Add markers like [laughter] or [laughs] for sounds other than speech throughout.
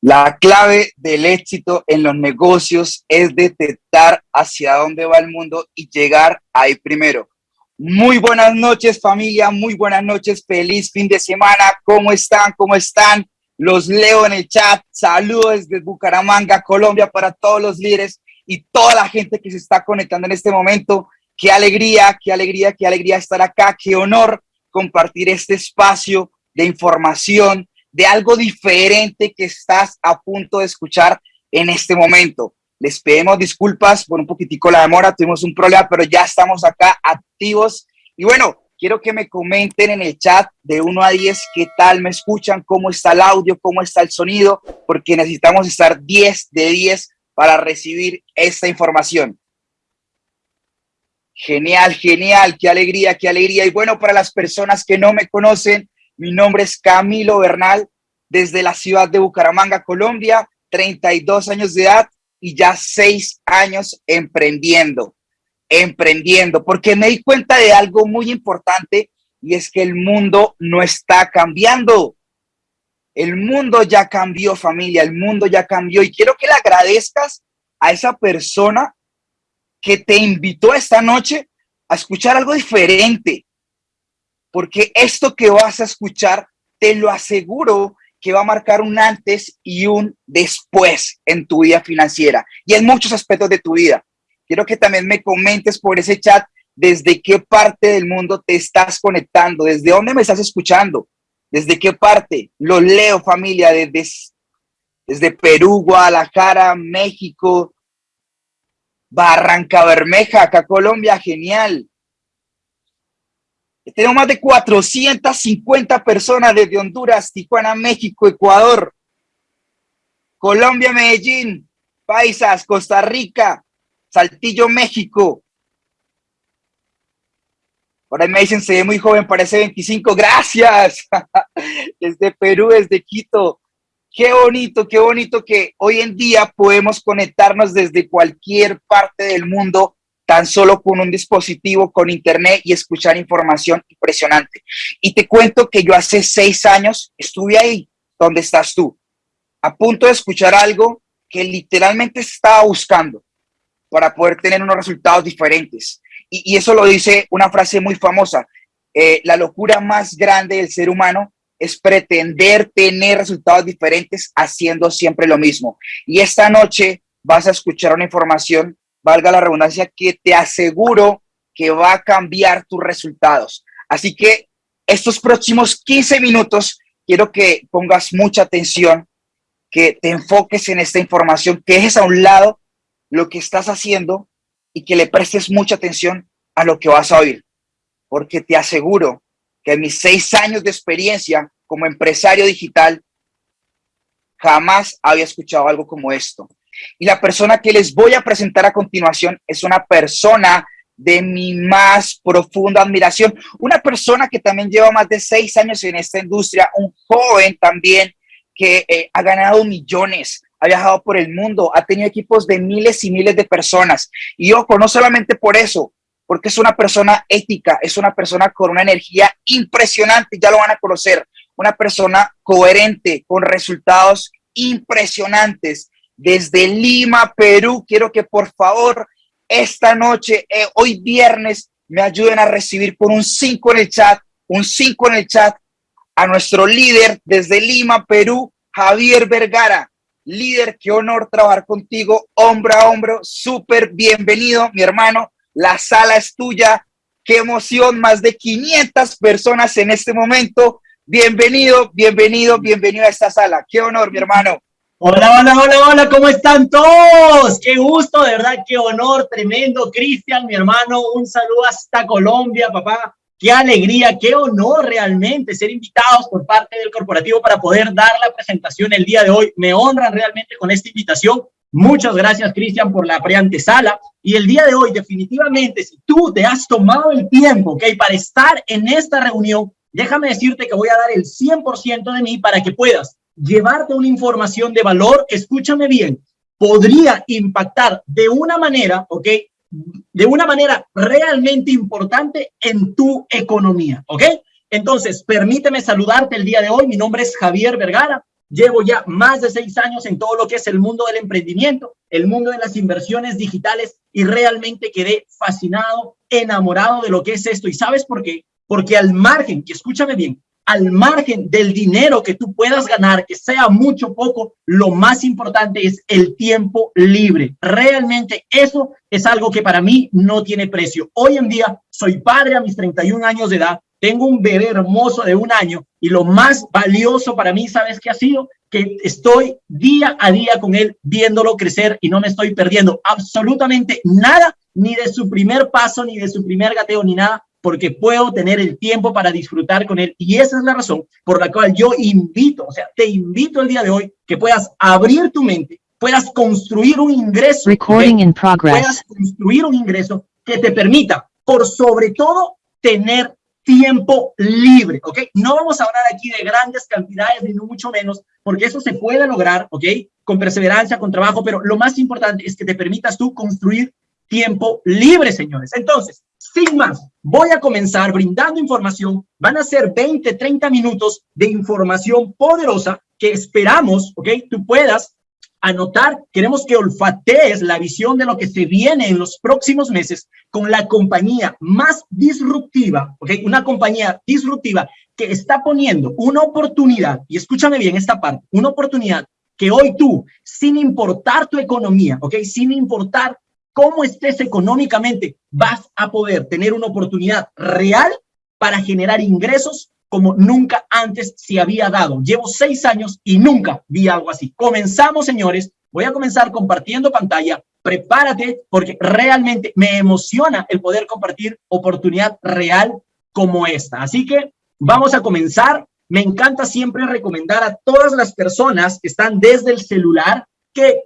La clave del éxito en los negocios es detectar hacia dónde va el mundo y llegar ahí primero. Muy buenas noches familia, muy buenas noches, feliz fin de semana. ¿Cómo están? ¿Cómo están? Los leo en el chat. Saludos desde Bucaramanga, Colombia para todos los líderes y toda la gente que se está conectando en este momento. Qué alegría, qué alegría, qué alegría estar acá. Qué honor compartir este espacio de información, de algo diferente que estás a punto de escuchar en este momento. Les pedimos disculpas por un poquitico la demora, tuvimos un problema, pero ya estamos acá activos. Y bueno, quiero que me comenten en el chat de 1 a 10 qué tal me escuchan, cómo está el audio, cómo está el sonido, porque necesitamos estar 10 de 10 para recibir esta información. Genial, genial, qué alegría, qué alegría. Y bueno, para las personas que no me conocen, mi nombre es Camilo Bernal, desde la ciudad de Bucaramanga, Colombia, 32 años de edad y ya 6 años emprendiendo, emprendiendo, porque me di cuenta de algo muy importante y es que el mundo no está cambiando. El mundo ya cambió, familia, el mundo ya cambió y quiero que le agradezcas a esa persona que te invitó esta noche a escuchar algo diferente, porque esto que vas a escuchar, te lo aseguro que va a marcar un antes y un después en tu vida financiera y en muchos aspectos de tu vida. Quiero que también me comentes por ese chat desde qué parte del mundo te estás conectando, desde dónde me estás escuchando, desde qué parte. Lo leo familia, desde, desde Perú, Guadalajara, México, Barranca Bermeja, acá Colombia, genial. Tenemos más de 450 personas desde Honduras, Tijuana, México, Ecuador, Colombia, Medellín, Paisas, Costa Rica, Saltillo, México. Por ahí me dicen, se ve muy joven, parece 25. Gracias. [laughs] desde Perú, desde Quito. Qué bonito, qué bonito que hoy en día podemos conectarnos desde cualquier parte del mundo tan solo con un dispositivo, con internet y escuchar información impresionante. Y te cuento que yo hace seis años estuve ahí, donde estás tú, a punto de escuchar algo que literalmente estaba buscando para poder tener unos resultados diferentes. Y, eso lo dice una frase muy famosa, eh, la locura más grande del ser humano es pretender tener resultados diferentes haciendo siempre lo mismo. Y esta noche vas a escuchar una información valga la redundancia, que te aseguro que va a cambiar tus resultados. Así que estos próximos 15 minutos quiero que pongas mucha atención, que te enfoques en esta información, que dejes a un lado lo que estás haciendo y que le prestes mucha atención a lo que vas a oír. Porque te aseguro que en mis seis años de experiencia como empresario digital, jamás había escuchado algo como esto. Y la persona que les voy a presentar a continuación es una persona de mi más profunda admiración, una persona que también lleva más de seis años en esta industria, un joven también que eh, ha ganado millones, ha viajado por el mundo, ha tenido equipos de miles y miles de personas. Y ojo, no solamente por eso, porque es una persona ética, es una persona con una energía impresionante, ya lo van a conocer, una persona coherente, con resultados impresionantes desde Lima, Perú. Quiero que por favor esta noche, eh, hoy viernes, me ayuden a recibir por un 5 en el chat, un 5 en el chat a nuestro líder desde Lima, Perú, Javier Vergara. Líder, qué honor trabajar contigo, hombro a hombro, súper bienvenido, mi hermano. La sala es tuya, qué emoción, más de 500 personas en este momento. Bienvenido, bienvenido, bienvenido a esta sala. Qué honor, mi hermano. Hola, hola, hola, hola, ¿cómo están todos? Qué gusto, de verdad, qué honor tremendo. Cristian, mi hermano, un saludo hasta Colombia, papá. Qué alegría, qué honor realmente ser invitados por parte del corporativo para poder dar la presentación el día de hoy. Me honran realmente con esta invitación. Muchas gracias, Cristian, por la preantesala. Y el día de hoy, definitivamente, si tú te has tomado el tiempo, ¿ok? Para estar en esta reunión, déjame decirte que voy a dar el 100% de mí para que puedas llevarte una información de valor, escúchame bien, podría impactar de una manera, ¿ok? De una manera realmente importante en tu economía, ¿ok? Entonces, permíteme saludarte el día de hoy. Mi nombre es Javier Vergara. Llevo ya más de seis años en todo lo que es el mundo del emprendimiento, el mundo de las inversiones digitales y realmente quedé fascinado, enamorado de lo que es esto. ¿Y sabes por qué? Porque al margen, y escúchame bien, al margen del dinero que tú puedas ganar, que sea mucho o poco, lo más importante es el tiempo libre. Realmente eso es algo que para mí no tiene precio. Hoy en día soy padre a mis 31 años de edad, tengo un bebé hermoso de un año y lo más valioso para mí, ¿sabes qué ha sido? Que estoy día a día con él viéndolo crecer y no me estoy perdiendo absolutamente nada, ni de su primer paso, ni de su primer gateo, ni nada, porque puedo tener el tiempo para disfrutar con él. Y esa es la razón por la cual yo invito, o sea, te invito el día de hoy que puedas abrir tu mente, puedas construir un ingreso, Recording in progress. puedas construir un ingreso que te permita, por sobre todo, tener tiempo libre, ¿ok? No vamos a hablar aquí de grandes cantidades, ni mucho menos, porque eso se puede lograr, ¿ok? Con perseverancia, con trabajo, pero lo más importante es que te permitas tú construir tiempo libre, señores. Entonces, sin más, voy a comenzar brindando información. Van a ser 20, 30 minutos de información poderosa que esperamos, ¿ok? Tú puedas anotar. Queremos que olfatees la visión de lo que se viene en los próximos meses con la compañía más disruptiva, ¿ok? Una compañía disruptiva que está poniendo una oportunidad, y escúchame bien esta parte, una oportunidad que hoy tú, sin importar tu economía, ¿ok? Sin importar cómo estés económicamente, vas a poder tener una oportunidad real para generar ingresos como nunca antes se había dado. Llevo seis años y nunca vi algo así. Comenzamos, señores. Voy a comenzar compartiendo pantalla. Prepárate porque realmente me emociona el poder compartir oportunidad real como esta. Así que vamos a comenzar. Me encanta siempre recomendar a todas las personas que están desde el celular que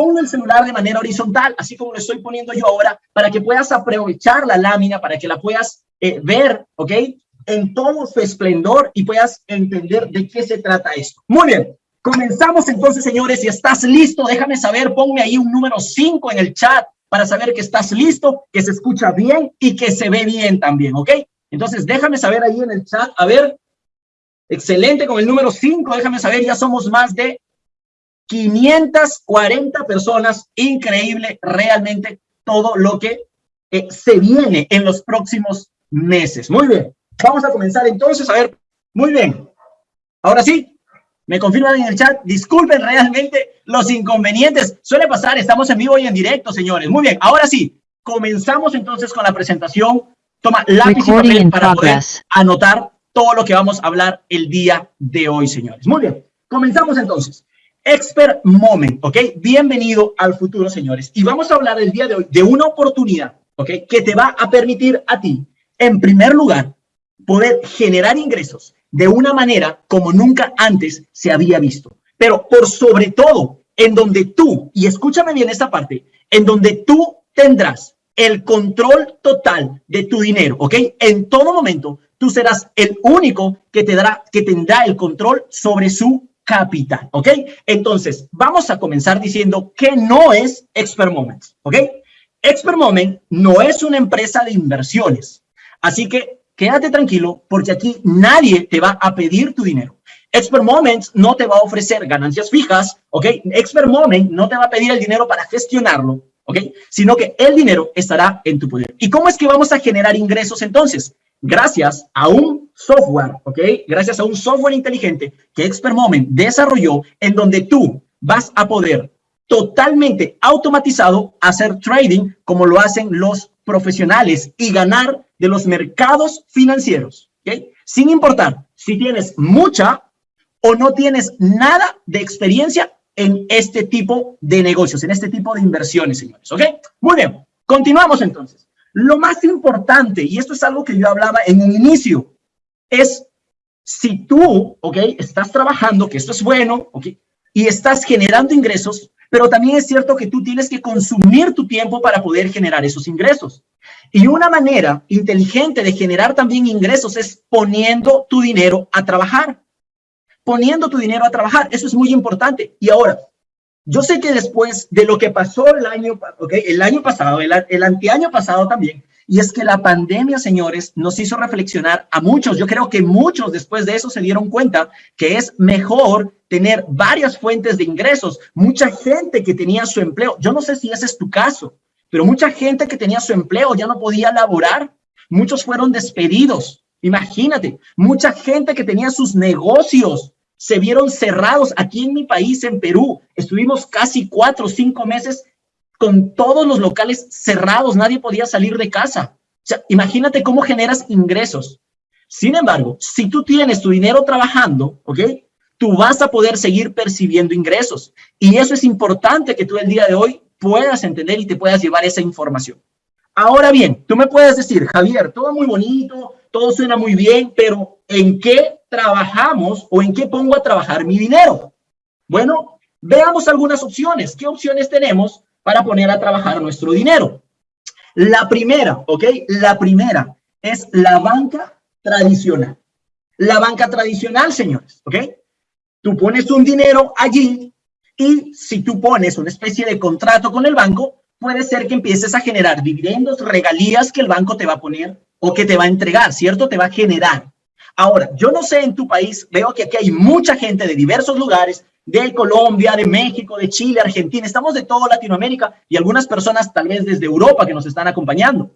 Pongo el celular de manera horizontal, así como lo estoy poniendo yo ahora, para que puedas aprovechar la lámina, para que la puedas eh, ver, ¿ok? En todo su esplendor y puedas entender de qué se trata esto. Muy bien, comenzamos entonces, señores. Si estás listo, déjame saber, ponme ahí un número 5 en el chat para saber que estás listo, que se escucha bien y que se ve bien también, ¿ok? Entonces, déjame saber ahí en el chat, a ver, excelente con el número 5, déjame saber, ya somos más de 540 personas, increíble realmente todo lo que eh, se viene en los próximos meses. Muy bien, vamos a comenzar entonces, a ver, muy bien, ahora sí, me confirman en el chat, disculpen realmente los inconvenientes, suele pasar, estamos en vivo y en directo, señores, muy bien, ahora sí, comenzamos entonces con la presentación, toma lápiz y papel para poder anotar todo lo que vamos a hablar el día de hoy, señores. Muy bien, comenzamos entonces. Expert Moment, ¿ok? Bienvenido al futuro, señores. Y vamos a hablar el día de hoy de una oportunidad, ¿ok? Que te va a permitir a ti, en primer lugar, poder generar ingresos de una manera como nunca antes se había visto. Pero por sobre todo, en donde tú, y escúchame bien esta parte, en donde tú tendrás el control total de tu dinero, ¿ok? En todo momento, tú serás el único que, te dará, que tendrá el control sobre su capital, ¿ok? Entonces, vamos a comenzar diciendo que no es Expert Moments, ¿ok? Expert Moment no es una empresa de inversiones, así que quédate tranquilo porque aquí nadie te va a pedir tu dinero. Expert Moments no te va a ofrecer ganancias fijas, ¿ok? Expert Moment no te va a pedir el dinero para gestionarlo, ¿ok? Sino que el dinero estará en tu poder. ¿Y cómo es que vamos a generar ingresos entonces? Gracias a un software, ¿ok? Gracias a un software inteligente que Expert Moment desarrolló en donde tú vas a poder totalmente automatizado hacer trading como lo hacen los profesionales y ganar de los mercados financieros, ¿ok? Sin importar si tienes mucha o no tienes nada de experiencia en este tipo de negocios, en este tipo de inversiones, señores, ¿ok? Muy bien, continuamos entonces. Lo más importante, y esto es algo que yo hablaba en un inicio, es si tú, ¿ok? Estás trabajando, que esto es bueno, ¿ok? Y estás generando ingresos, pero también es cierto que tú tienes que consumir tu tiempo para poder generar esos ingresos. Y una manera inteligente de generar también ingresos es poniendo tu dinero a trabajar. Poniendo tu dinero a trabajar, eso es muy importante. Y ahora, yo sé que después de lo que pasó el año, el año pasado, el, el anteaño pasado también, y es que la pandemia, señores, nos hizo reflexionar a muchos. Yo creo que muchos después de eso se dieron cuenta que es mejor tener varias fuentes de ingresos. Mucha gente que tenía su empleo, yo no sé si ese es tu caso, pero mucha gente que tenía su empleo ya no podía laborar. Muchos fueron despedidos. Imagínate, mucha gente que tenía sus negocios se vieron cerrados. Aquí en mi país, en Perú, estuvimos casi cuatro o cinco meses con todos los locales cerrados. Nadie podía salir de casa. Imagínate cómo generas ingresos. Sin embargo, si tú tienes tu dinero trabajando, ¿ok? Tú vas a poder seguir percibiendo ingresos. Y eso es importante que tú el día de hoy puedas entender y te puedas llevar esa información. Ahora bien, tú me puedes decir, Javier, todo muy bonito, todo suena muy bien, pero ¿en qué trabajamos o en qué pongo a trabajar mi dinero? Bueno, veamos algunas opciones. ¿Qué opciones tenemos para poner a trabajar nuestro dinero? La primera, ¿ok? La primera es la banca tradicional. La banca tradicional, señores, ¿ok? Tú pones un dinero allí y si tú pones una especie de contrato con el banco, puede ser que empieces a generar dividendos, regalías que el banco te va a poner o que te va a entregar, ¿cierto? Te va a generar. Ahora, yo no sé en tu país, veo que aquí hay mucha gente de diversos lugares, de Colombia, de México, de Chile, Argentina, estamos de toda Latinoamérica y algunas personas tal vez desde Europa que nos están acompañando.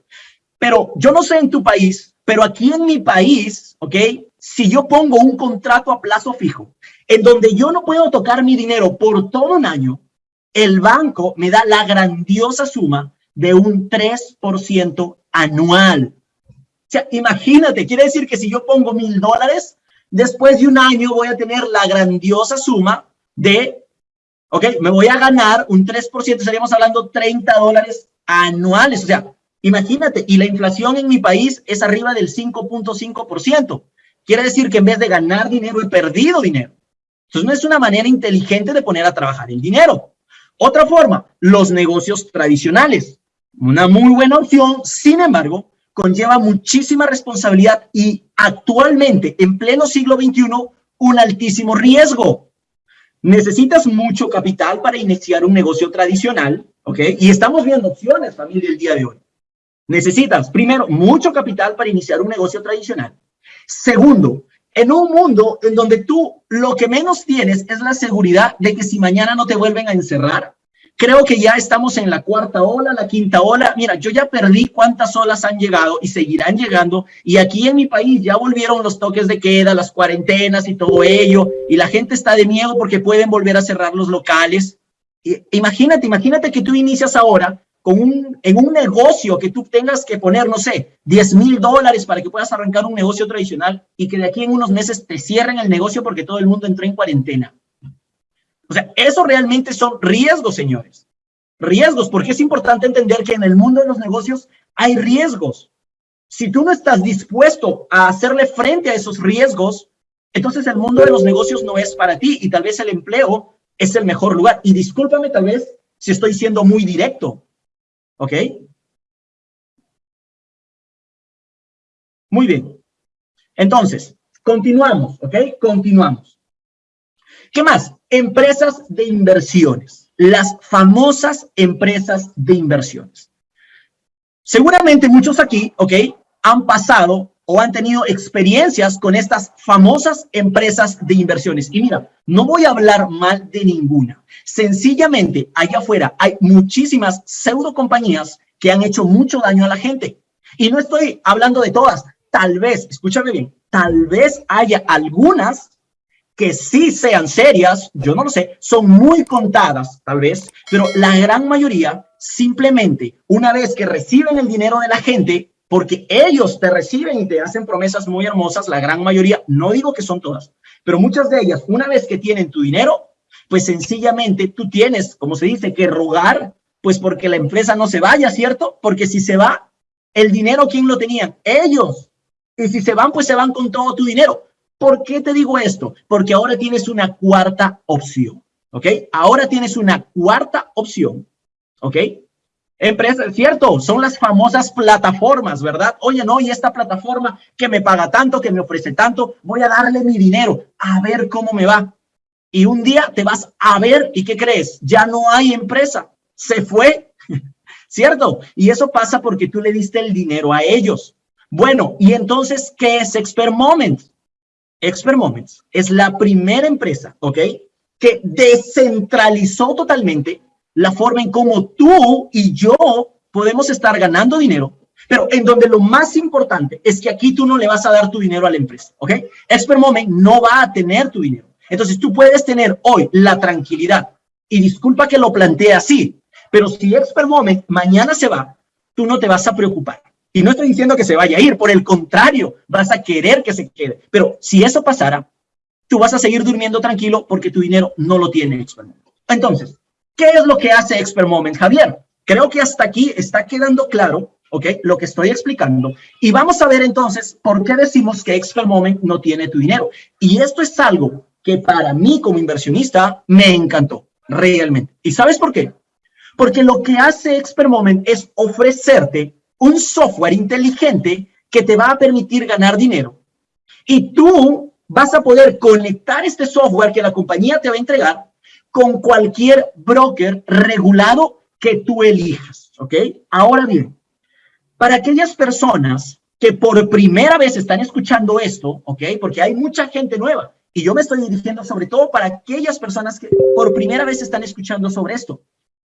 Pero yo no sé en tu país, pero aquí en mi país, ¿ok? Si yo pongo un contrato a plazo fijo, en donde yo no puedo tocar mi dinero por todo un año, el banco me da la grandiosa suma de un 3% anual. Imagínate, quiere decir que si yo pongo mil dólares, después de un año voy a tener la grandiosa suma de, ok, me voy a ganar un 3%, estaríamos hablando 30 dólares anuales. O sea, Imagínate, y la inflación en mi país es arriba del 5.5%. Quiere decir que en vez de ganar dinero, he perdido dinero. Entonces, no es una manera inteligente de poner a trabajar el dinero. Otra forma, los negocios tradicionales. Una muy buena opción, sin embargo, conlleva muchísima responsabilidad y actualmente, en pleno siglo XXI, un altísimo riesgo. Necesitas mucho capital para iniciar un negocio tradicional, ¿ok? Y estamos viendo opciones, familia, el día de hoy. Necesitas, primero, mucho capital para iniciar un negocio tradicional. Segundo, en un mundo en donde tú lo que menos tienes es la seguridad de que si mañana no te vuelven a encerrar, creo que ya estamos en la cuarta ola, la quinta ola. Mira, yo ya perdí cuántas olas han llegado y seguirán llegando. Y aquí en mi país ya volvieron los toques de queda, las cuarentenas y todo ello. Y la gente está de miedo porque pueden volver a cerrar los locales. imagínate, imagínate que tú inicias ahora con un, en un negocio que tú tengas que poner, no sé, 10 mil dólares para que puedas arrancar un negocio tradicional y que de aquí en unos meses te cierren el negocio porque todo el mundo entró en cuarentena. O sea, eso realmente son riesgos, señores. Riesgos, porque es importante entender que en el mundo de los negocios hay riesgos. Si tú no estás dispuesto a hacerle frente a esos riesgos, entonces el mundo de los negocios no es para ti y tal vez el empleo es el mejor lugar. Y discúlpame tal vez si estoy siendo muy directo, ¿Ok? Muy bien. Entonces, continuamos, ¿ok? Continuamos. ¿Qué más? Empresas de inversiones. Las famosas empresas de inversiones. Seguramente muchos aquí, ¿ok? Han pasado o han tenido experiencias con estas famosas empresas de inversiones. Y mira, no voy a hablar mal de ninguna. Sencillamente, allá afuera hay muchísimas pseudo compañías que han hecho mucho daño a la gente. Y no estoy hablando de todas. Tal vez, escúchame bien, tal vez haya algunas que sí sean serias, yo no lo sé, son muy contadas, tal vez, pero la gran mayoría simplemente, una vez que reciben el dinero de la gente, porque ellos te reciben y te hacen promesas muy hermosas, la gran mayoría, no digo que son todas, pero muchas de ellas, una vez que tienen tu dinero, pues sencillamente tú tienes, como se dice, que rogar, pues porque la empresa no se vaya, ¿cierto? Porque si se va, el dinero, ¿quién lo tenía? Ellos. Y si se van, pues se van con todo tu dinero. ¿Por qué te digo esto? Porque ahora tienes una cuarta opción, ¿ok? Ahora tienes una cuarta opción, ¿ok? Empresas, cierto, son las famosas plataformas, ¿verdad? Oye, no, y esta plataforma que me paga tanto, que me ofrece tanto, voy a darle mi dinero, a ver cómo me va. Y un día te vas a ver, ¿y qué crees? Ya no hay empresa, se fue, [laughs] ¿cierto? Y eso pasa porque tú le diste el dinero a ellos. Bueno, y entonces, ¿qué es Expert Moment? Expert Moments es la primera empresa, ¿ok? Que descentralizó totalmente la forma en cómo tú y yo podemos estar ganando dinero, pero en donde lo más importante es que aquí tú no le vas a dar tu dinero a la empresa, ¿ok? Expert Moment no va a tener tu dinero. Entonces tú puedes tener hoy la tranquilidad, y disculpa que lo plantee así, pero si Expert Moment mañana se va, tú no te vas a preocupar. Y no estoy diciendo que se vaya a ir, por el contrario, vas a querer que se quede. Pero si eso pasara, tú vas a seguir durmiendo tranquilo porque tu dinero no lo tiene Expert Moment. Entonces, ¿qué es lo que hace Expert Moment, Javier? Creo que hasta aquí está quedando claro, ¿ok? Lo que estoy explicando. Y vamos a ver entonces por qué decimos que Expert Moment no tiene tu dinero. Y esto es algo que para mí como inversionista me encantó, realmente. ¿Y sabes por qué? Porque lo que hace Expert Moment es ofrecerte un software inteligente que te va a permitir ganar dinero. Y tú vas a poder conectar este software que la compañía te va a entregar con cualquier broker regulado que tú elijas, ¿ok? Ahora bien, para aquellas personas que por primera vez están escuchando esto, ¿ok? Porque hay mucha gente nueva y yo me estoy dirigiendo sobre todo para aquellas personas que por primera vez están escuchando sobre esto.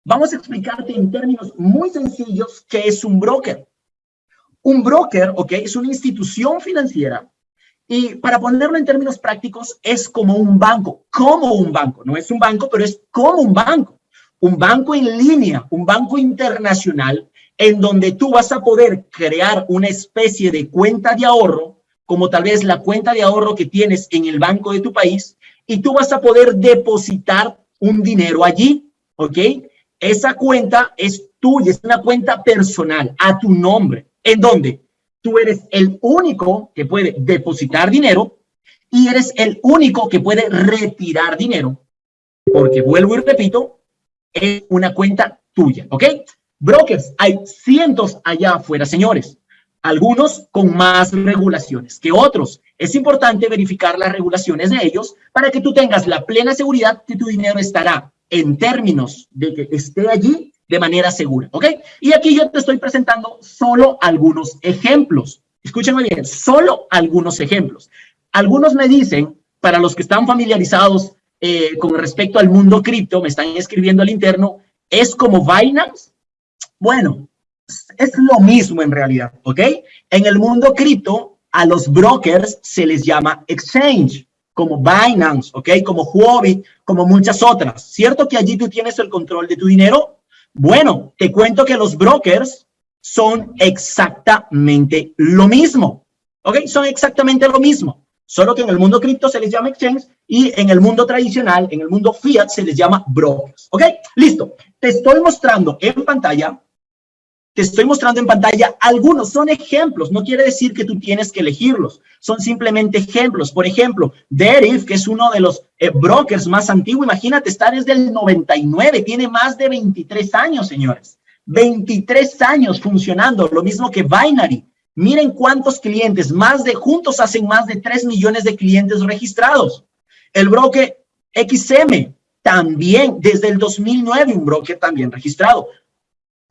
Vamos a explicarte en términos muy sencillos qué es un broker. Un broker, ¿ok? Es una institución financiera y para ponerlo en términos prácticos, es como un banco, como un banco. No es un banco, pero es como un banco. Un banco en línea, un banco internacional, en donde tú vas a poder crear una especie de cuenta de ahorro, como tal vez la cuenta de ahorro que tienes en el banco de tu país, y tú vas a poder depositar un dinero allí, ¿ok? Esa cuenta es tuya, es una cuenta personal, a tu nombre. ¿En dónde? Tú eres el único que puede depositar dinero y eres el único que puede retirar dinero. Porque vuelvo y repito, es una cuenta tuya, ¿ok? Brokers, hay cientos allá afuera, señores. Algunos con más regulaciones que otros. Es importante verificar las regulaciones de ellos para que tú tengas la plena seguridad que tu dinero estará en términos de que esté allí de manera segura, ¿ok? Y aquí yo te estoy presentando solo algunos ejemplos. Escúchenme bien, solo algunos ejemplos. Algunos me dicen, para los que están familiarizados eh, con respecto al mundo cripto, me están escribiendo al interno, ¿es como Binance? Bueno, es lo mismo en realidad, ¿ok? En el mundo cripto, a los brokers se les llama exchange como Binance, ¿ok? Como Huobi, como muchas otras. ¿Cierto que allí tú tienes el control de tu dinero? Bueno, te cuento que los brokers son exactamente lo mismo, ¿ok? Son exactamente lo mismo, solo que en el mundo cripto se les llama exchange y en el mundo tradicional, en el mundo fiat, se les llama brokers, ¿ok? Listo, te estoy mostrando en pantalla te estoy mostrando en pantalla algunos, son ejemplos, no quiere decir que tú tienes que elegirlos, son simplemente ejemplos. Por ejemplo, Deriv, que es uno de los eh, brokers más antiguos, imagínate, está desde el 99, tiene más de 23 años, señores. 23 años funcionando, lo mismo que Binary. Miren cuántos clientes, más de, juntos hacen más de 3 millones de clientes registrados. El broker XM, también desde el 2009, un broker también registrado.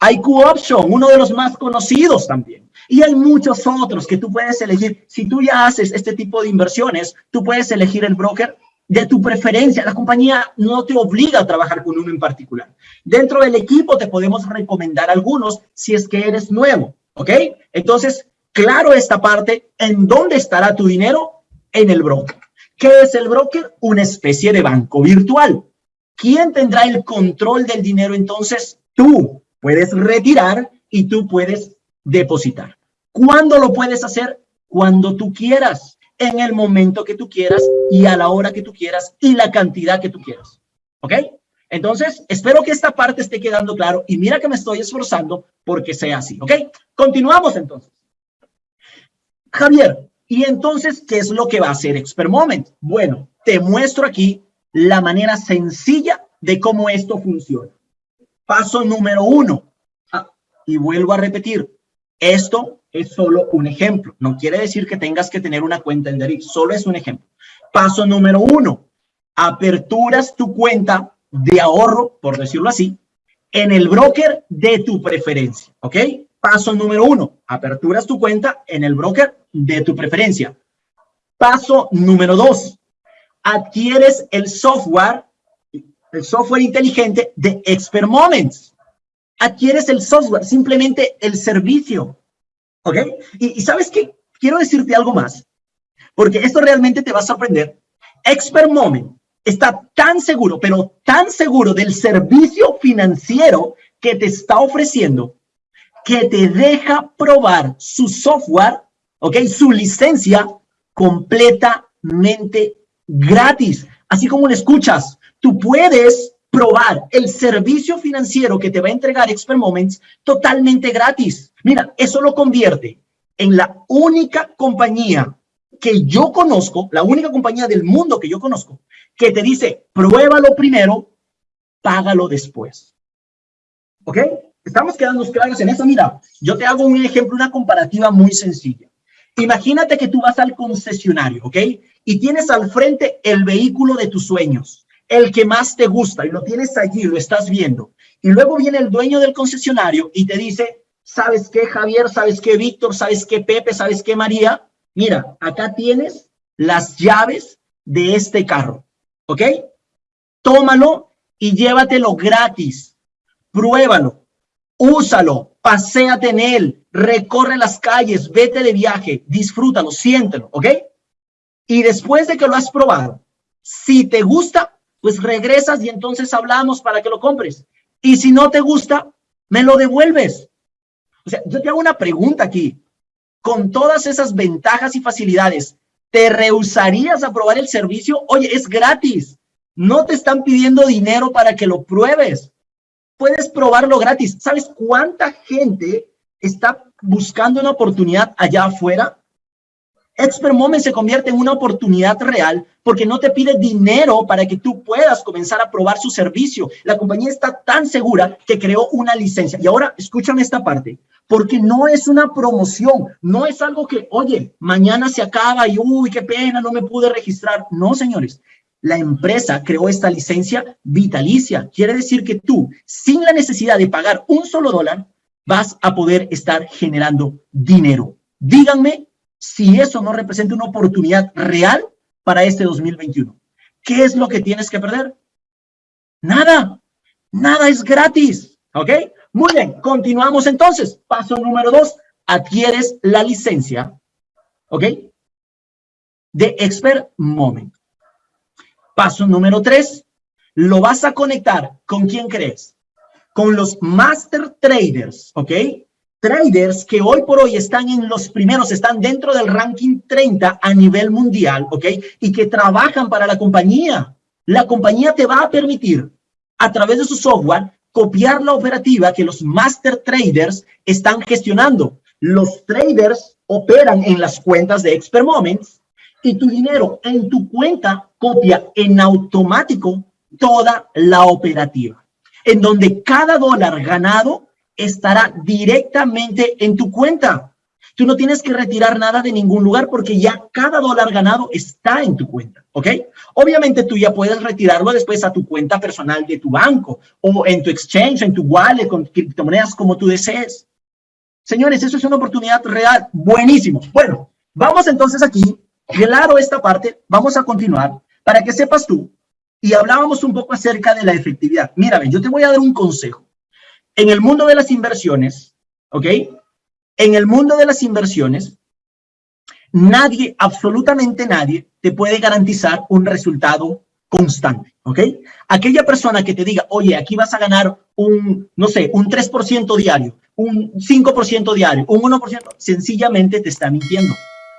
IQ Option, uno de los más conocidos también. Y hay muchos otros que tú puedes elegir. Si tú ya haces este tipo de inversiones, tú puedes elegir el broker de tu preferencia. La compañía no te obliga a trabajar con uno en particular. Dentro del equipo te podemos recomendar algunos si es que eres nuevo, ¿ok? Entonces, claro esta parte, ¿en dónde estará tu dinero? En el broker. ¿Qué es el broker? Una especie de banco virtual. ¿Quién tendrá el control del dinero entonces? Tú, Puedes retirar y tú puedes depositar. ¿Cuándo lo puedes hacer? Cuando tú quieras, en el momento que tú quieras y a la hora que tú quieras y la cantidad que tú quieras. ¿Ok? Entonces, espero que esta parte esté quedando claro y mira que me estoy esforzando porque sea así. ¿Ok? Continuamos entonces. Javier, ¿y entonces qué es lo que va a hacer Expert Moment? Bueno, te muestro aquí la manera sencilla de cómo esto funciona. Paso número uno. Ah, y vuelvo a repetir, esto es solo un ejemplo. No quiere decir que tengas que tener una cuenta en Derif, solo es un ejemplo. Paso número uno, aperturas tu cuenta de ahorro, por decirlo así, en el broker de tu preferencia, ¿ok? Paso número uno, aperturas tu cuenta en el broker de tu preferencia. Paso número dos, adquieres el software, el software inteligente de Expert Moments. Adquieres el software, simplemente el servicio. ¿Ok? Y, sabes qué? Quiero decirte algo más, porque esto realmente te va a sorprender. Expert Moment está tan seguro, pero tan seguro del servicio financiero que te está ofreciendo, que te deja probar su software, ¿ok? Su licencia completamente gratis. Así como lo escuchas, tú puedes probar el servicio financiero que te va a entregar Expert Moments totalmente gratis. Mira, eso lo convierte en la única compañía que yo conozco, la única compañía del mundo que yo conozco, que te dice, pruébalo primero, págalo después. ¿Ok? Estamos quedando claros en eso. Mira, yo te hago un ejemplo, una comparativa muy sencilla. Imagínate que tú vas al concesionario, ¿ok? Y tienes al frente el vehículo de tus sueños, el que más te gusta, y lo tienes allí, lo estás viendo. Y luego viene el dueño del concesionario y te dice, ¿sabes qué, Javier? ¿Sabes qué, Víctor? ¿Sabes qué, Pepe? ¿Sabes qué, María? Mira, acá tienes las llaves de este carro, ¿ok? Tómalo y llévatelo gratis. Pruébalo, úsalo, paséate en él, recorre las calles, vete de viaje, disfrútalo, siéntelo, ¿ok? Y después de que lo has probado, si te gusta, pues regresas y entonces hablamos para que lo compres. Y si no te gusta, me lo devuelves. O sea, yo te hago una pregunta aquí con todas esas ventajas y facilidades, ¿te rehusarías a probar el servicio? Oye, es gratis. No te están pidiendo dinero para que lo pruebes. Puedes probarlo gratis. ¿Sabes cuánta gente está buscando una oportunidad allá afuera? Expert Moment se convierte en una oportunidad real porque no te pide dinero para que tú puedas comenzar a probar su servicio. La compañía está tan segura que creó una licencia. Y ahora, escúchame esta parte porque no es una promoción, no es algo que, oye, mañana se acaba y, uy, qué pena, no me pude registrar. No, señores, la empresa creó esta licencia vitalicia. Quiere decir que tú, sin la necesidad de pagar un solo dólar, vas a poder estar generando dinero. Díganme si eso no representa una oportunidad real para este 2021. ¿Qué es lo que tienes que perder? Nada, nada es gratis, ¿ok? Muy bien, continuamos entonces. Paso número dos, adquieres la licencia, ¿ok? De Expert Moment. Paso número tres, lo vas a conectar con quién crees? Con los Master Traders, ¿ok? Traders que hoy por hoy están en los primeros, están dentro del ranking 30 a nivel mundial, ¿ok? Y que trabajan para la compañía. La compañía te va a permitir, a través de su software, copiar la operativa que los master traders están gestionando. Los traders operan en las cuentas de Expert Moments y tu dinero en tu cuenta copia en automático toda la operativa, en donde cada dólar ganado estará directamente en tu cuenta. Tú no tienes que retirar nada de ningún lugar porque ya cada dólar ganado está en tu cuenta, ¿ok? Obviamente tú ya puedes retirarlo después a tu cuenta personal de tu banco o en tu exchange, en tu wallet, con criptomonedas como tú desees. Señores, eso es una oportunidad real. Buenísimo. Bueno, vamos entonces aquí, claro esta parte, vamos a continuar para que sepas tú y hablábamos un poco acerca de la efectividad. Mira, yo te voy a dar un consejo. En el mundo de las inversiones, ¿ok? En el mundo de las inversiones, nadie, absolutamente nadie, te puede garantizar un resultado constante, ¿ok? Aquella persona que te diga, oye, aquí vas a ganar un, no sé, un 3% diario, un 5% diario, un 1%, sencillamente te está mintiendo.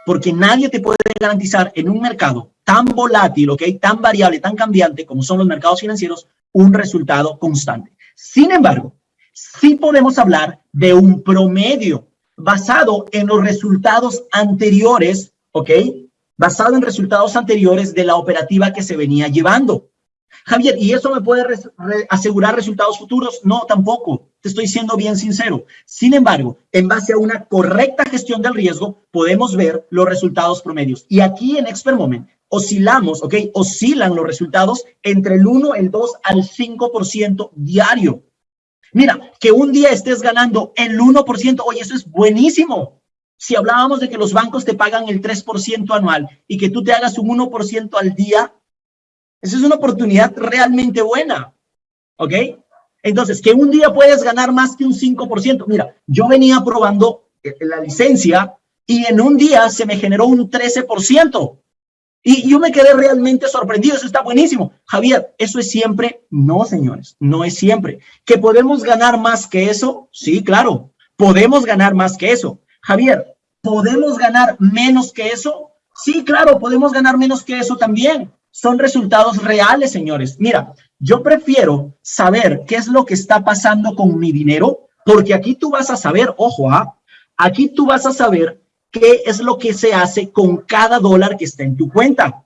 Porque nadie te puede garantizar en un mercado tan volátil, ¿ok? Tan variable, tan cambiante como son los mercados financieros, un resultado constante. Sin embargo, sí podemos hablar de un promedio basado en los resultados anteriores, ¿ok? Basado en resultados anteriores de la operativa que se venía llevando. Javier, ¿y eso me puede asegurar resultados futuros? No, tampoco. Te estoy siendo bien sincero. Sin embargo, en base a una correcta gestión del riesgo, podemos ver los resultados promedios. Y aquí en Expert Moment oscilamos, ¿ok? Oscilan los resultados entre el 1, el 2 al 5% diario. Mira, que un día estés ganando el 1%, oye, eso es buenísimo. Si hablábamos de que los bancos te pagan el 3% anual y que tú te hagas un 1% al día, esa es una oportunidad realmente buena, ¿ok? Entonces, que un día puedes ganar más que un 5%. Mira, yo venía probando eh, la licencia y en un día se me generó un 13%. Y yo me quedé realmente sorprendido, eso está buenísimo. Javier, ¿eso es siempre? No, señores, no es siempre. ¿Que podemos ganar más que eso? Sí, claro, podemos ganar más que eso. Javier, ¿podemos ganar menos que eso? Sí, claro, podemos ganar menos que eso también. Son resultados reales, señores. Mira, yo prefiero saber qué es lo que está pasando con mi dinero, porque aquí tú vas a saber, ojo, ¿ah? aquí tú vas a saber qué es lo que se hace con cada dólar que está en tu cuenta.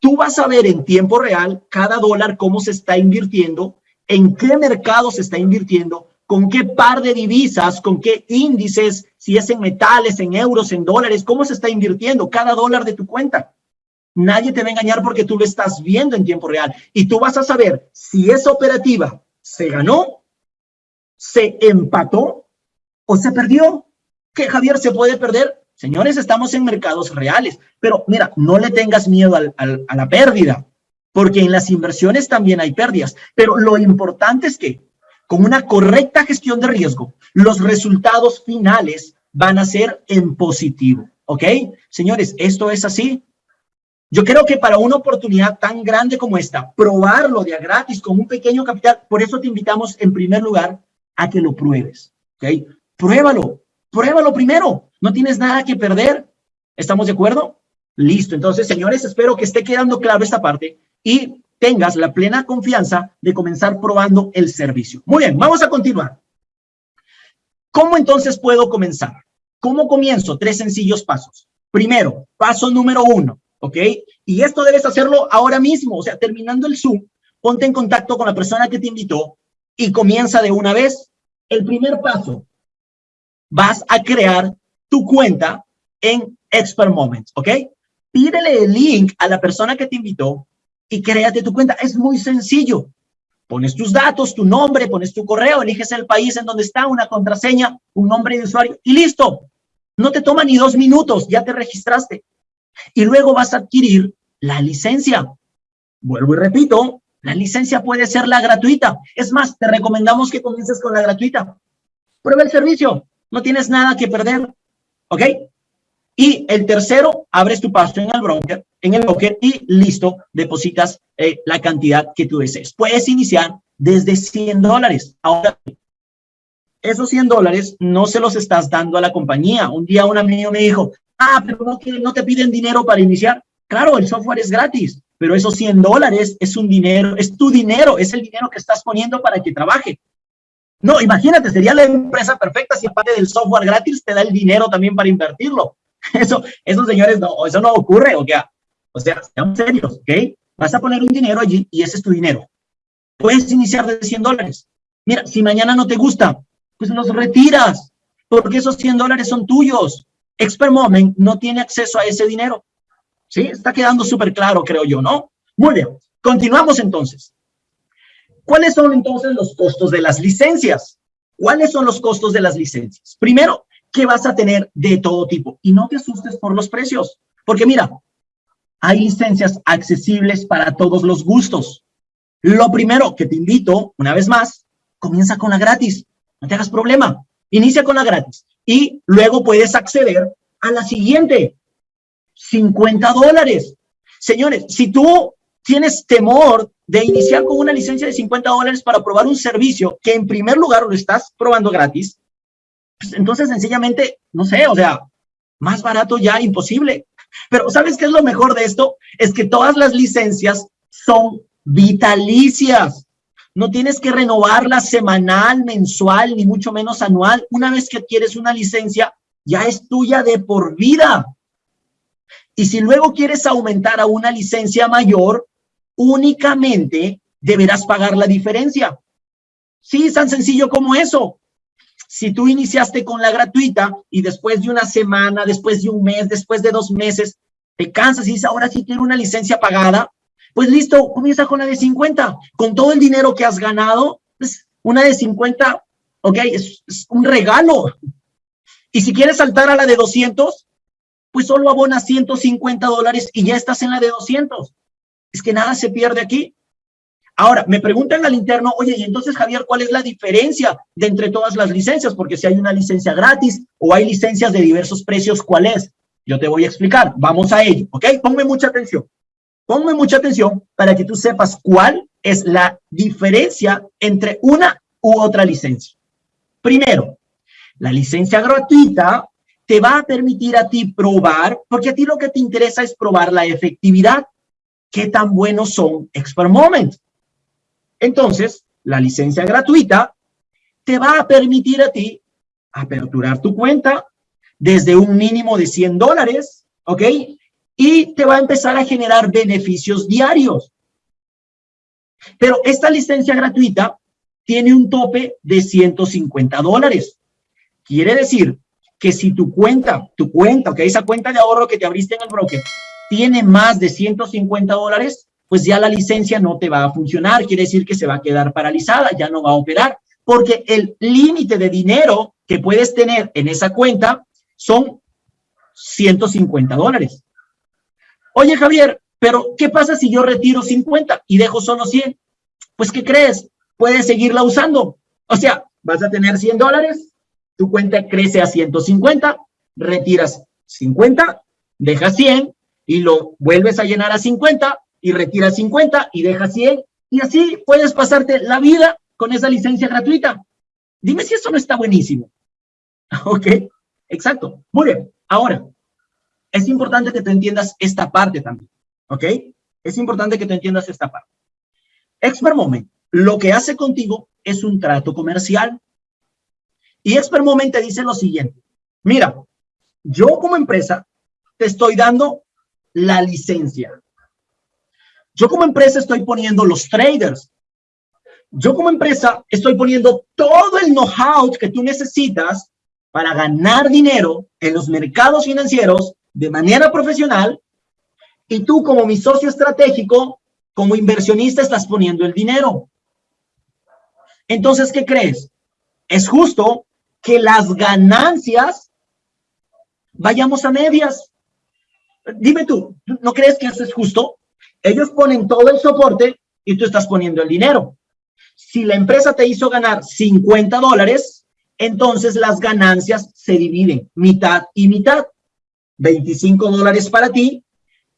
Tú vas a ver en tiempo real cada dólar cómo se está invirtiendo, en qué mercado se está invirtiendo, con qué par de divisas, con qué índices, si es en metales, en euros, en dólares, cómo se está invirtiendo cada dólar de tu cuenta. Nadie te va a engañar porque tú lo estás viendo en tiempo real y tú vas a saber si esa operativa se ganó, se empató o se perdió. ¿Qué, Javier, se puede perder? Señores, estamos en mercados reales, pero mira, no le tengas miedo a la pérdida, porque en las inversiones también hay pérdidas, pero lo importante es que con una correcta gestión de riesgo, los resultados finales van a ser en positivo, ¿ok? Señores, esto es así. Yo creo que para una oportunidad tan grande como esta, probarlo de a gratis con un pequeño capital, por eso te invitamos en primer lugar a que lo pruebes, ¿ok? Pruébalo, pruébalo primero. No tienes nada que perder. ¿Estamos de acuerdo? Listo. Entonces, señores, espero que esté quedando claro esta parte y tengas la plena confianza de comenzar probando el servicio. Muy bien, vamos a continuar. ¿Cómo entonces puedo comenzar? ¿Cómo comienzo? Tres sencillos pasos. Primero, paso número uno, ¿ok? Y esto debes hacerlo ahora mismo, o sea, terminando el Zoom, ponte en contacto con la persona que te invitó y comienza de una vez. El primer paso, vas a crear tu cuenta en Expert Moments, ¿ok? Pídele el link a la persona que te invitó y créate tu cuenta. Es muy sencillo. Pones tus datos, tu nombre, pones tu correo, eliges el país en donde está, una contraseña, un nombre de usuario y listo. No te toma ni dos minutos, ya te registraste. Y luego vas a adquirir la licencia. Vuelvo y repito, la licencia puede ser la gratuita. Es más, te recomendamos que comiences con la gratuita. Prueba el servicio, no tienes nada que perder. ¿Ok? Y el tercero, abres tu paso en el broker, en el broker y listo, depositas eh, la cantidad que tú desees. Puedes iniciar desde 100 dólares. Ahora, esos 100 dólares no se los estás dando a la compañía. Un día un amigo me dijo, ah, pero no, no te piden dinero para iniciar. Claro, el software es gratis, pero esos 100 dólares es un dinero, es tu dinero, es el dinero que estás poniendo para que trabaje. No, imagínate, sería la empresa perfecta si aparte del software gratis te da el dinero también para invertirlo. [laughs] Eso, esos señores, no, eso no ocurre, o sea, o sea, seamos serios, ¿ok? Vas a poner un dinero allí y ese es tu dinero. Puedes iniciar de 100 dólares. Mira, si mañana no te gusta, pues los retiras, porque esos 100 dólares son tuyos. Expert Moment no tiene acceso a ese dinero. ¿Sí? Está quedando súper claro, creo yo, ¿no? Muy bien. Continuamos entonces. ¿Cuáles son entonces los costos de las licencias? ¿Cuáles son los costos de las licencias? Primero, que vas a tener de todo tipo. Y no te asustes por los precios, porque mira, hay licencias accesibles para todos los gustos. Lo primero que te invito, una vez más, comienza con la gratis. No te hagas problema. Inicia con la gratis. Y luego puedes acceder a la siguiente. 50 dólares. Señores, si tú tienes temor de iniciar con una licencia de 50 dólares para probar un servicio que en primer lugar lo estás probando gratis, pues entonces sencillamente, no sé, o sea, más barato ya imposible. Pero ¿sabes qué es lo mejor de esto? Es que todas las licencias son vitalicias. No tienes que renovarla semanal, mensual, ni mucho menos anual. Una vez que adquieres una licencia, ya es tuya de por vida. Y si luego quieres aumentar a una licencia mayor, únicamente deberás pagar la diferencia. Sí, es tan sencillo como eso. Si tú iniciaste con la gratuita y después de una semana, después de un mes, después de dos meses, te cansas y dices, ahora sí quiero una licencia pagada, pues listo, comienza con la de 50. Con todo el dinero que has ganado, pues una de 50, ok, es, un regalo. Y si quieres saltar a la de 200, pues solo abonas 150 dólares y ya estás en la de 200. Es que nada se pierde aquí. Ahora, me preguntan al interno, oye, y entonces, Javier, ¿cuál es la diferencia de entre todas las licencias? Porque si hay una licencia gratis o hay licencias de diversos precios, ¿cuál es? Yo te voy a explicar. Vamos a ello, ¿ok? Ponme mucha atención. Ponme mucha atención para que tú sepas cuál es la diferencia entre una u otra licencia. Primero, la licencia gratuita te va a permitir a ti probar, porque a ti lo que te interesa es probar la efectividad. ¿Qué tan buenos son Expert Moment? Entonces, la licencia gratuita te va a permitir a ti aperturar tu cuenta desde un mínimo de 100 dólares, ¿ok? Y te va a empezar a generar beneficios diarios. Pero esta licencia gratuita tiene un tope de 150 dólares. Quiere decir que si tu cuenta, tu cuenta, ok, esa cuenta de ahorro que te abriste en el broker, tiene más de 150 dólares, pues ya la licencia no te va a funcionar. Quiere decir que se va a quedar paralizada, ya no va a operar, porque el límite de dinero que puedes tener en esa cuenta son 150 dólares. Oye, Javier, pero ¿qué pasa si yo retiro 50 y dejo solo 100? Pues, ¿qué crees? Puedes seguirla usando. O sea, vas a tener 100 dólares, tu cuenta crece a 150, retiras 50, dejas 100 y lo vuelves a llenar a 50 y retiras 50 y dejas 100 y así puedes pasarte la vida con esa licencia gratuita. Dime si eso no está buenísimo. [laughs] Ok, exacto. Muy bien, ahora, es importante que te entiendas esta parte también. ¿Ok? Es importante que te entiendas esta parte. Expert Moment, lo que hace contigo es un trato comercial. Y Expert Moment te dice lo siguiente. Mira, yo como empresa te estoy dando la licencia. Yo como empresa estoy poniendo los traders. Yo como empresa estoy poniendo todo el know-how que tú necesitas para ganar dinero en los mercados financieros de manera profesional. Y tú como mi socio estratégico, como inversionista, estás poniendo el dinero. Entonces, ¿qué crees? Es justo que las ganancias vayamos a medias. Dime tú, ¿no crees que eso es justo? Ellos ponen todo el soporte y tú estás poniendo el dinero. Si la empresa te hizo ganar 50 dólares, entonces las ganancias se dividen mitad y mitad. 25 dólares para ti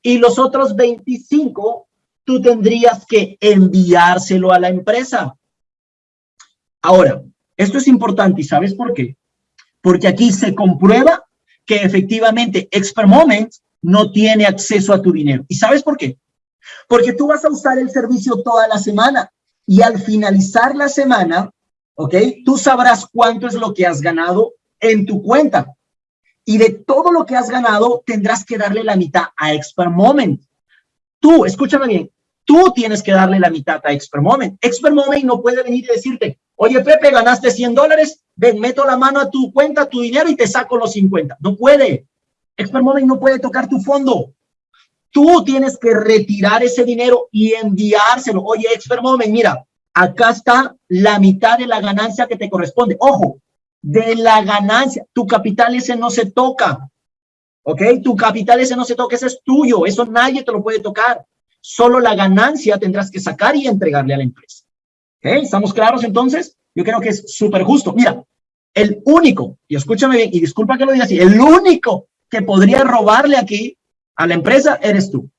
y los otros 25 tú tendrías que enviárselo a la empresa. Ahora, esto es importante y ¿sabes por qué? Porque aquí se comprueba que efectivamente Expert Moment no tiene acceso a tu dinero. ¿Y sabes por qué? Porque tú vas a usar el servicio toda la semana y al finalizar la semana, ¿ok? Tú sabrás cuánto es lo que has ganado en tu cuenta. Y de todo lo que has ganado, tendrás que darle la mitad a Expert Moment. Tú, escúchame bien, tú tienes que darle la mitad a Expert Moment. Expert Moment no puede venir y decirte, oye, Pepe, ganaste 100 dólares, ven, meto la mano a tu cuenta, tu dinero y te saco los 50. No puede. Expert Moment no puede tocar tu fondo. Tú tienes que retirar ese dinero y enviárselo. Oye, Expert Moment, mira, acá está la mitad de la ganancia que te corresponde. Ojo, de la ganancia. Tu capital ese no se toca. ¿Ok? Tu capital ese no se toca, ese es tuyo. Eso nadie te lo puede tocar. Solo la ganancia tendrás que sacar y entregarle a la empresa. ¿Ok? ¿Estamos claros entonces? Yo creo que es súper justo. Mira, el único, y escúchame bien, y disculpa que lo diga así, el único podría robarle aquí a la empresa eres tú.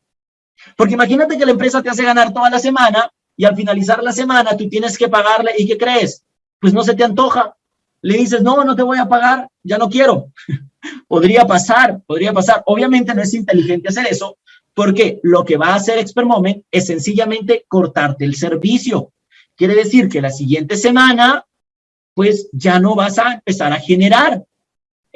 Porque imagínate que la empresa te hace ganar toda la semana y al finalizar la semana tú tienes que pagarle y ¿qué crees? Pues no se te antoja. Le dices, no, no te voy a pagar, ya no quiero. [laughs] podría pasar, podría pasar. Obviamente no es inteligente hacer eso porque lo que va a hacer Expert Moment es sencillamente cortarte el servicio. Quiere decir que la siguiente semana, pues ya no vas a empezar a generar.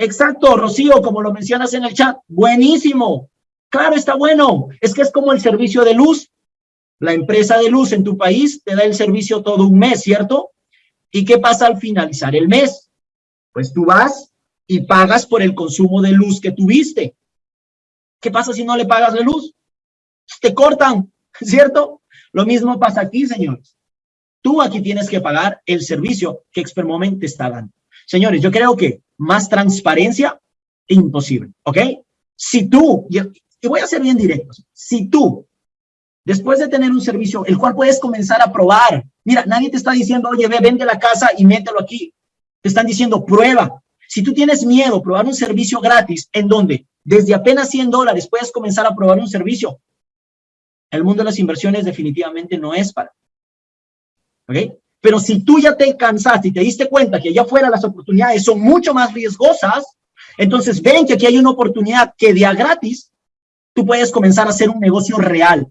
Exacto, Rocío, como lo mencionas en el chat, buenísimo. Claro, está bueno. Es que es como el servicio de luz. La empresa de luz en tu país te da el servicio todo un mes, ¿cierto? ¿Y qué pasa al finalizar el mes? Pues tú vas y pagas por el consumo de luz que tuviste. ¿Qué pasa si no le pagas la luz? Te cortan, [laughs] ¿cierto? Lo mismo pasa aquí, señores. Tú aquí tienes que pagar el servicio que Expermoment te está dando. Señores, yo creo que más transparencia, imposible, ¿ok? Si tú, y voy a ser bien directo, si tú, después de tener un servicio, el cual puedes comenzar a probar, mira, nadie te está diciendo, oye, ve, vende la casa y mételo aquí. Te están diciendo, prueba. Si tú tienes miedo, probar un servicio gratis, en donde desde apenas 100 dólares puedes comenzar a probar un servicio, el mundo de las inversiones definitivamente no es para. ¿Ok? Pero si tú ya te cansaste y te diste cuenta que allá afuera las oportunidades son mucho más riesgosas, entonces ven que aquí hay una oportunidad que día gratis, tú puedes comenzar a hacer un negocio real.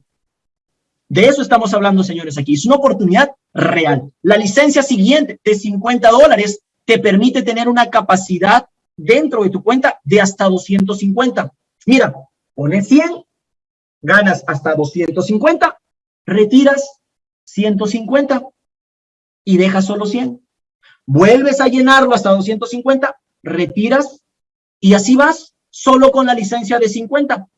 De eso estamos hablando, señores, aquí. Es una oportunidad real. La licencia siguiente de 50 dólares te permite tener una capacidad dentro de tu cuenta de hasta 250. Mira, pones 100, ganas hasta 250, retiras 150 y dejas solo 100. Vuelves a llenarlo hasta 250, retiras y así vas solo con la licencia de 50.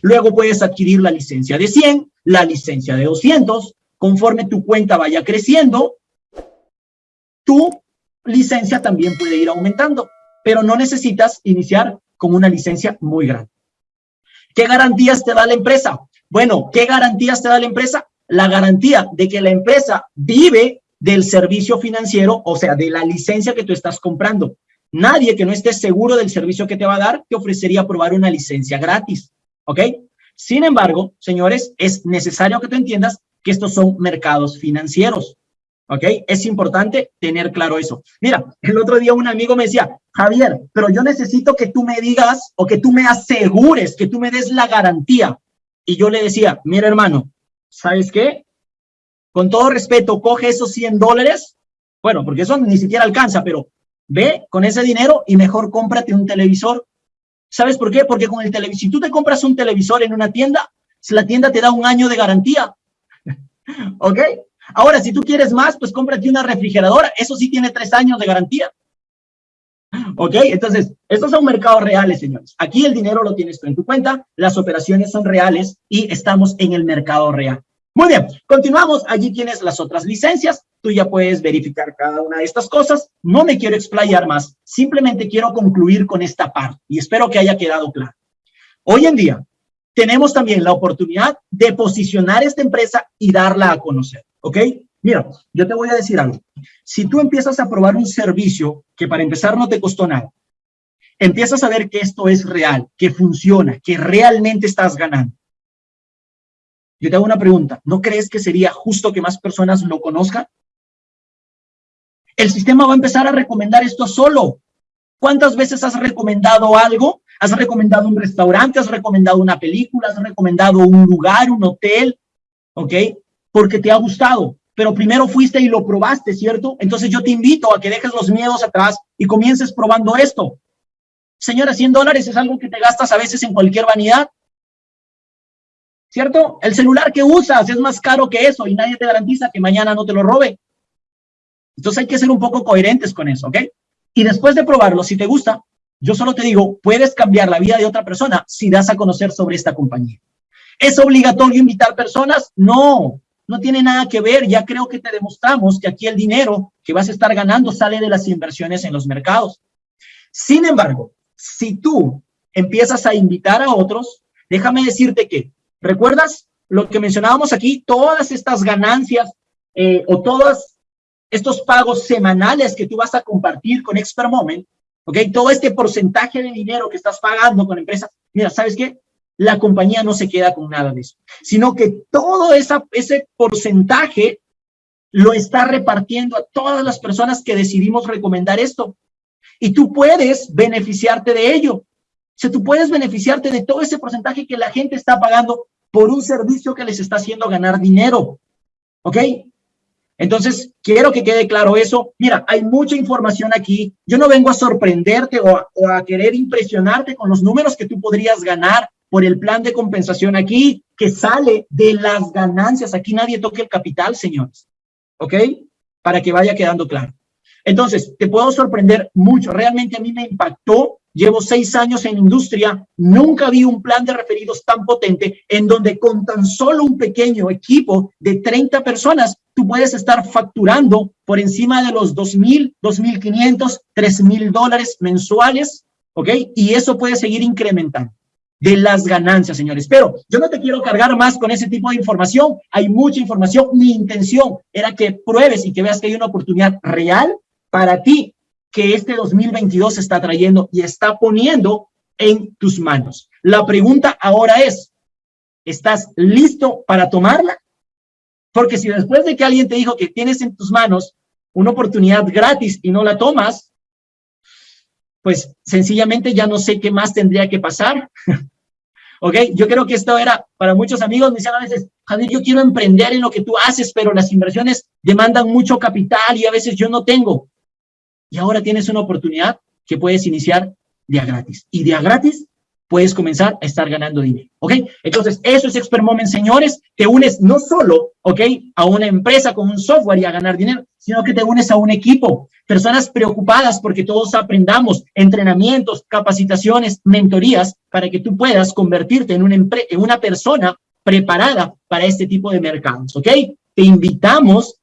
Luego puedes adquirir la licencia de 100, la licencia de 200, conforme tu cuenta vaya creciendo, tu licencia también puede ir aumentando, pero no necesitas iniciar con una licencia muy grande. ¿Qué garantías te da la empresa? Bueno, ¿qué garantías te da la empresa? La garantía de que la empresa vive del servicio financiero, o sea, de la licencia que tú estás comprando. Nadie que no esté seguro del servicio que te va a dar te ofrecería probar una licencia gratis, ¿ok? Sin embargo, señores, es necesario que tú entiendas que estos son mercados financieros, ¿ok? Es importante tener claro eso. Mira, el otro día un amigo me decía, Javier, pero yo necesito que tú me digas o que tú me asegures, que tú me des la garantía. Y yo le decía, mira hermano, ¿sabes qué? Con todo respeto, coge esos 100 dólares, bueno, porque eso ni siquiera alcanza, pero ve con ese dinero y mejor cómprate un televisor. ¿Sabes por qué? Porque con el televisor, si tú te compras un televisor en una tienda, la tienda te da un año de garantía. [laughs] ¿Ok? Ahora, si tú quieres más, pues cómprate una refrigeradora. Eso sí tiene tres años de garantía. [laughs] ¿Ok? Entonces, estos son mercados reales, señores. Aquí el dinero lo tienes tú en tu cuenta, las operaciones son reales y estamos en el mercado real. Muy bien, continuamos. Allí tienes las otras licencias. Tú ya puedes verificar cada una de estas cosas. No me quiero explayar más. Simplemente quiero concluir con esta parte y espero que haya quedado claro. Hoy en día tenemos también la oportunidad de posicionar esta empresa y darla a conocer. ¿Ok? Mira, yo te voy a decir algo. Si tú empiezas a probar un servicio que para empezar no te costó nada, empiezas a ver que esto es real, que funciona, que realmente estás ganando. Yo te hago una pregunta. ¿No crees que sería justo que más personas lo conozcan? El sistema va a empezar a recomendar esto solo. ¿Cuántas veces has recomendado algo? ¿Has recomendado un restaurante? ¿Has recomendado una película? ¿Has recomendado un lugar, un hotel? ¿Ok? porque te ha gustado, pero primero fuiste y lo probaste, ¿cierto? Entonces yo te invito a que dejes los miedos atrás y comiences probando esto. Señora, 100 dólares es algo que te gastas a veces en cualquier vanidad. ¿Cierto? El celular que usas es más caro que eso y nadie te garantiza que mañana no te lo robe. Entonces hay que ser un poco coherentes con eso, ¿ok? Y después de probarlo, si te gusta, yo solo te digo, puedes cambiar la vida de otra persona si das a conocer sobre esta compañía. ¿Es obligatorio invitar personas? No, no tiene nada que ver, ya creo que te demostramos que aquí el dinero que vas a estar ganando sale de las inversiones en los mercados. Sin embargo, si tú empiezas a invitar a otros, déjame decirte que, ¿recuerdas lo que mencionábamos aquí? Todas estas ganancias eh, o todos estos pagos semanales que tú vas a compartir con Expert Moment, ¿ok? Todo este porcentaje de dinero que estás pagando con empresas, mira, ¿sabes qué? la compañía no se queda con nada de eso, sino que todo ese porcentaje lo está repartiendo a todas las personas que decidimos recomendar esto. Y tú puedes beneficiarte de ello. O sea, tú puedes beneficiarte de todo ese porcentaje que la gente está pagando por un servicio que les está haciendo ganar dinero. ¿Ok? Entonces, quiero que quede claro eso. Mira, hay mucha información aquí. Yo no vengo a sorprenderte o a querer impresionarte con los números que tú podrías ganar por el plan de compensación aquí que sale de las ganancias. Aquí nadie toque el capital, señores. ¿Ok? Para que vaya quedando claro. Entonces, te puedo sorprender mucho. Realmente a mí me impactó. Llevo seis años en industria. Nunca vi un plan de referidos tan potente en donde con tan solo un pequeño equipo de 30 personas tú puedes estar facturando por encima de los 2.000, 2.500, 3.000 dólares mensuales, ¿ok? Y eso puede seguir incrementando de las ganancias, señores. Pero yo no te quiero cargar más con ese tipo de información. Hay mucha información. Mi intención era que pruebes y que veas que hay una oportunidad real para ti que este 2022 se está trayendo y está poniendo en tus manos. La pregunta ahora es, ¿estás listo para tomarla? Porque si después de que alguien te dijo que tienes en tus manos una oportunidad gratis y no la tomas, pues sencillamente ya no sé qué más tendría que pasar. [laughs] ¿Ok? Yo creo que esto era, para muchos amigos me decían a veces, Javier, yo quiero emprender en lo que tú haces, pero las inversiones demandan mucho capital y a veces yo no tengo. Y ahora tienes una oportunidad que puedes iniciar día gratis. Y día gratis puedes comenzar a estar ganando dinero, ¿ok? Entonces, eso es Expert Moment, señores. Te unes no solo, ¿ok? A una empresa con un software y a ganar dinero, sino que te unes a un equipo. Personas preocupadas porque todos aprendamos entrenamientos, capacitaciones, mentorías, para que tú puedas convertirte en una, en una persona preparada para este tipo de mercados, ¿ok? Te invitamos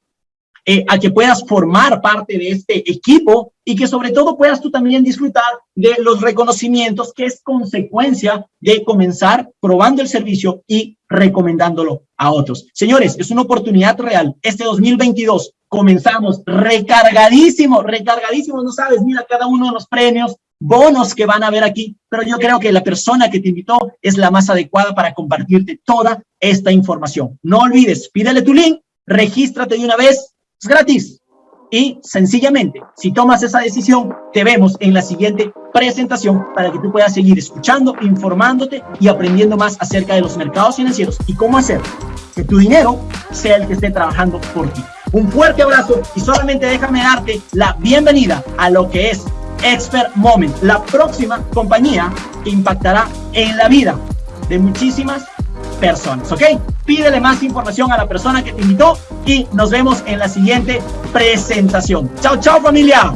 eh, a que puedas formar parte de este equipo y que sobre todo puedas tú también disfrutar de los reconocimientos que es consecuencia de comenzar probando el servicio y recomendándolo a otros. Señores, es una oportunidad real. Este 2022 comenzamos recargadísimo, recargadísimo, no sabes, mira cada uno de los premios, bonos que van a ver aquí, pero yo creo que la persona que te invitó es la más adecuada para compartirte toda esta información. No olvides, pídele tu link, regístrate de una vez es gratis. Y sencillamente, si tomas esa decisión, te vemos en la siguiente presentación para que tú puedas seguir escuchando, informándote y aprendiendo más acerca de los mercados financieros y cómo hacer que tu dinero sea el que esté trabajando por ti. Un fuerte abrazo y solamente déjame darte la bienvenida a lo que es Expert Moment, la próxima compañía que impactará en la vida de muchísimas personas, ¿ok? Pídele más información a la persona que te invitó y nos vemos en la siguiente presentación. Chao, chao familia.